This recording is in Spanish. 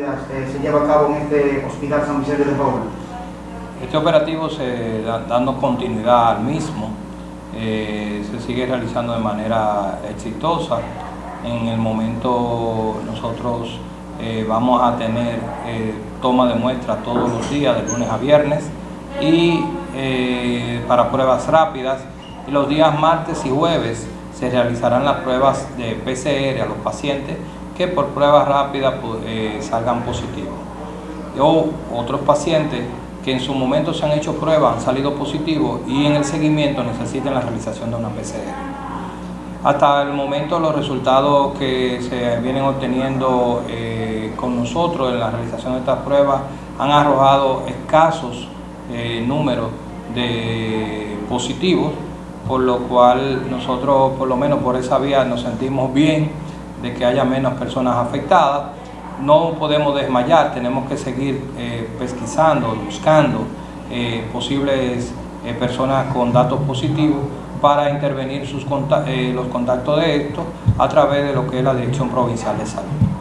eh, se lleva a cabo en este Hospital San Vicente de Paul? Este operativo se da, dando continuidad al mismo, eh, se sigue realizando de manera exitosa. En el momento nosotros eh, vamos a tener toma de muestra todos los días, de lunes a viernes, y para pruebas rápidas. Y los días martes y jueves se realizarán las pruebas de PCR a los pacientes que por pruebas rápidas pues, salgan positivos. O otros pacientes que en su momento se han hecho pruebas, han salido positivos y en el seguimiento necesitan la realización de una PCR. Hasta el momento los resultados que se vienen obteniendo eh, con nosotros en la realización de estas pruebas han arrojado escasos eh, números de positivos, por lo cual nosotros por lo menos por esa vía nos sentimos bien de que haya menos personas afectadas no podemos desmayar, tenemos que seguir eh, pesquisando, buscando eh, posibles eh, personas con datos positivos para intervenir sus los contactos de esto a través de lo que es la Dirección Provincial de Salud.